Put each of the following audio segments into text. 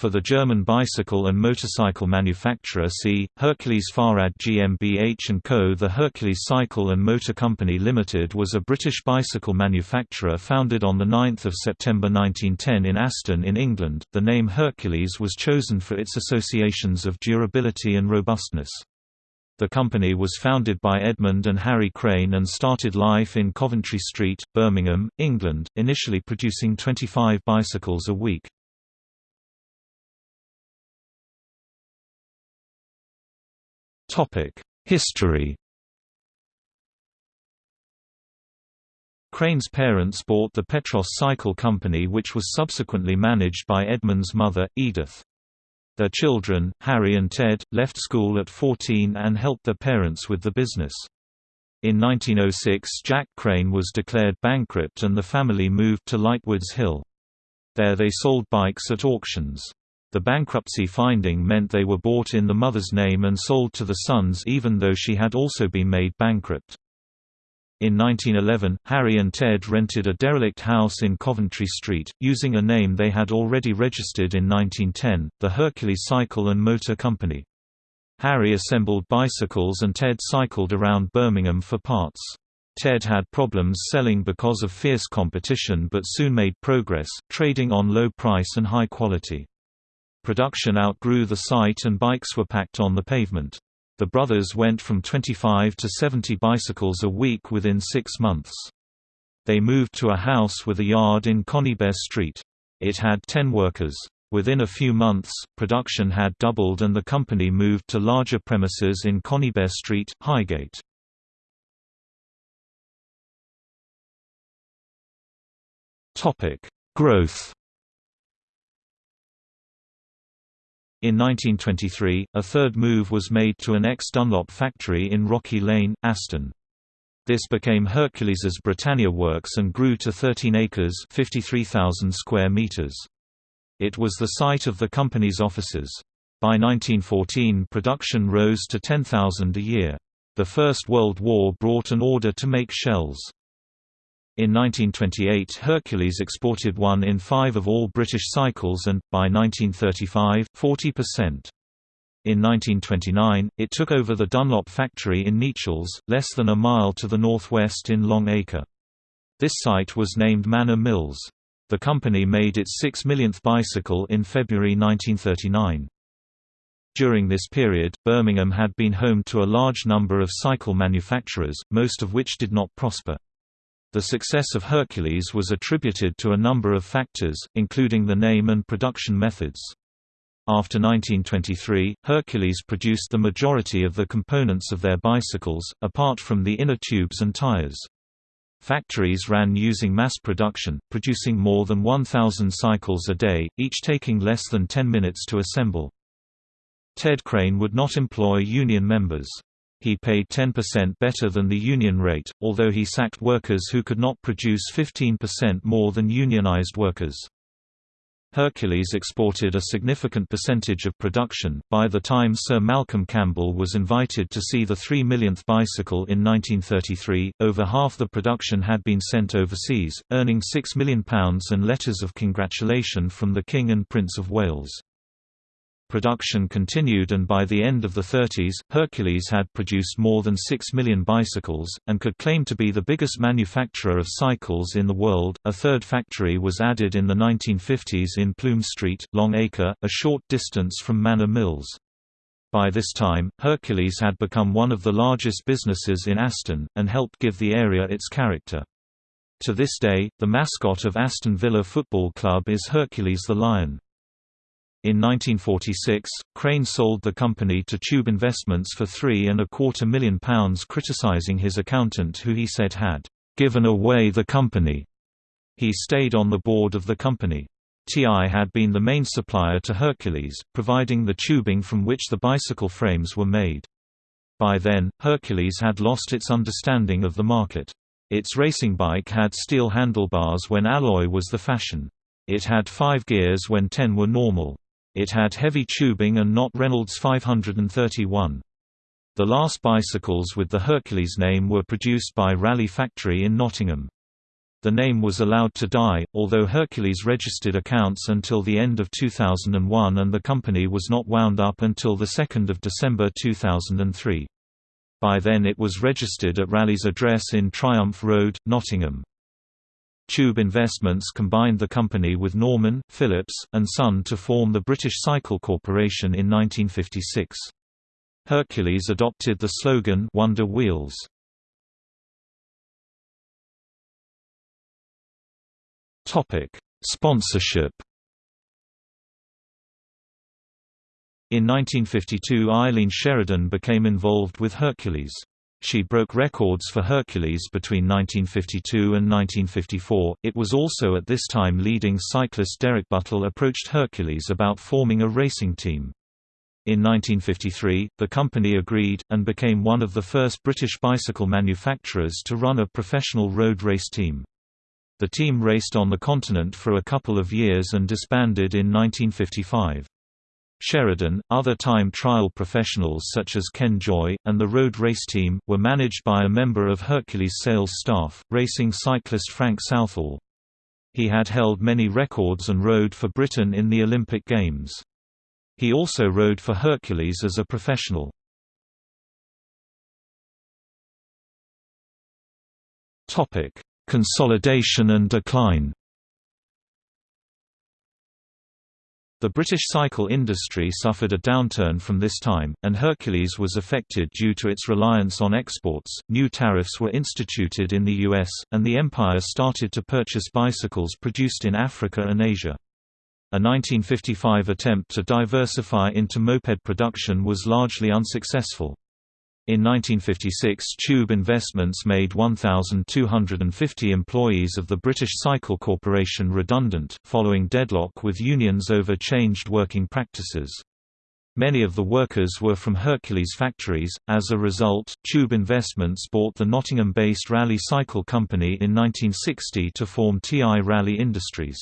For the German bicycle and motorcycle manufacturer see, Hercules Fahrrad GmbH & Co. The Hercules Cycle and Motor Company Limited was a British bicycle manufacturer founded on 9 September 1910 in Aston in England. The name Hercules was chosen for its associations of durability and robustness. The company was founded by Edmund and Harry Crane and started life in Coventry Street, Birmingham, England, initially producing 25 bicycles a week. History Crane's parents bought the Petros Cycle Company which was subsequently managed by Edmund's mother, Edith. Their children, Harry and Ted, left school at 14 and helped their parents with the business. In 1906 Jack Crane was declared bankrupt and the family moved to Lightwoods Hill. There they sold bikes at auctions. The bankruptcy finding meant they were bought in the mother's name and sold to the sons even though she had also been made bankrupt. In 1911, Harry and Ted rented a derelict house in Coventry Street, using a name they had already registered in 1910, the Hercules Cycle and Motor Company. Harry assembled bicycles and Ted cycled around Birmingham for parts. Ted had problems selling because of fierce competition but soon made progress, trading on low price and high quality. Production outgrew the site and bikes were packed on the pavement. The brothers went from 25 to 70 bicycles a week within six months. They moved to a house with a yard in Conybeare Street. It had 10 workers. Within a few months, production had doubled and the company moved to larger premises in Conybeare Street, Highgate. Growth In 1923, a third move was made to an ex-Dunlop factory in Rocky Lane, Aston. This became Hercules's Britannia Works and grew to 13 acres 53,000 square meters. It was the site of the company's offices. By 1914 production rose to 10,000 a year. The First World War brought an order to make shells. In 1928 Hercules exported one in five of all British cycles and, by 1935, 40%. In 1929, it took over the Dunlop factory in Nechells, less than a mile to the northwest in Long Acre. This site was named Manor Mills. The company made its six millionth bicycle in February 1939. During this period, Birmingham had been home to a large number of cycle manufacturers, most of which did not prosper. The success of Hercules was attributed to a number of factors, including the name and production methods. After 1923, Hercules produced the majority of the components of their bicycles, apart from the inner tubes and tires. Factories ran using mass production, producing more than 1,000 cycles a day, each taking less than 10 minutes to assemble. Ted Crane would not employ union members. He paid 10% better than the union rate, although he sacked workers who could not produce 15% more than unionized workers. Hercules exported a significant percentage of production. By the time Sir Malcolm Campbell was invited to see the 3 millionth bicycle in 1933, over half the production had been sent overseas, earning £6 million and letters of congratulation from the King and Prince of Wales. Production continued and by the end of the 30s, Hercules had produced more than 6 million bicycles, and could claim to be the biggest manufacturer of cycles in the world. A third factory was added in the 1950s in Plume Street, Long Acre, a short distance from Manor Mills. By this time, Hercules had become one of the largest businesses in Aston, and helped give the area its character. To this day, the mascot of Aston Villa Football Club is Hercules the Lion. In 1946, Crane sold the company to Tube Investments for three and a quarter million pounds criticising his accountant who he said had given away the company. He stayed on the board of the company. TI had been the main supplier to Hercules, providing the tubing from which the bicycle frames were made. By then, Hercules had lost its understanding of the market. Its racing bike had steel handlebars when alloy was the fashion. It had five gears when ten were normal. It had heavy tubing and not Reynolds 531. The last bicycles with the Hercules name were produced by Raleigh Factory in Nottingham. The name was allowed to die, although Hercules registered accounts until the end of 2001 and the company was not wound up until 2 December 2003. By then it was registered at Raleigh's address in Triumph Road, Nottingham. Tube Investments combined the company with Norman, Phillips, and Sun to form the British Cycle Corporation in 1956. Hercules adopted the slogan Wonder Wheels. Topic: Sponsorship. In 1952 Eileen Sheridan became involved with Hercules. She broke records for Hercules between 1952 and 1954. It was also at this time leading cyclist Derek Buttle approached Hercules about forming a racing team. In 1953, the company agreed, and became one of the first British bicycle manufacturers to run a professional road race team. The team raced on the continent for a couple of years and disbanded in 1955. Sheridan, other time trial professionals such as Ken Joy, and the road race team, were managed by a member of Hercules' sales staff, racing cyclist Frank Southall. He had held many records and rode for Britain in the Olympic Games. He also rode for Hercules as a professional. Consolidation and decline The British cycle industry suffered a downturn from this time, and Hercules was affected due to its reliance on exports. New tariffs were instituted in the US, and the empire started to purchase bicycles produced in Africa and Asia. A 1955 attempt to diversify into moped production was largely unsuccessful. In 1956 Tube Investments made 1,250 employees of the British Cycle Corporation redundant, following deadlock with unions over changed working practices. Many of the workers were from Hercules factories. As a result, Tube Investments bought the Nottingham-based Raleigh Cycle Company in 1960 to form TI Raleigh Industries.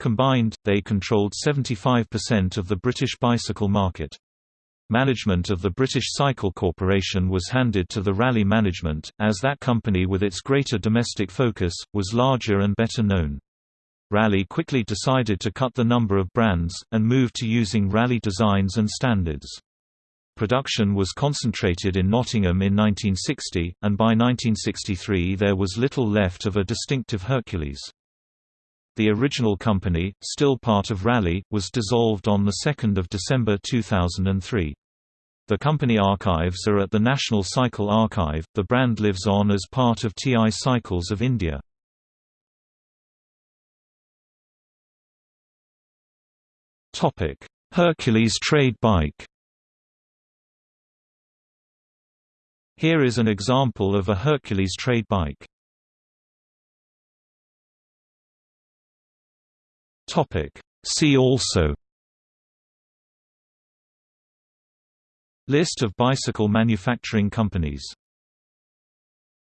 Combined, they controlled 75% of the British bicycle market. Management of the British Cycle Corporation was handed to the Raleigh management, as that company with its greater domestic focus, was larger and better known. Raleigh quickly decided to cut the number of brands, and moved to using Raleigh designs and standards. Production was concentrated in Nottingham in 1960, and by 1963 there was little left of a distinctive Hercules. The original company, still part of Raleigh, was dissolved on 2 December 2003. The company archives are at the National Cycle Archive. The brand lives on as part of TI Cycles of India. Topic: Hercules trade bike. Here is an example of a Hercules trade bike. Topic. See also List of bicycle manufacturing companies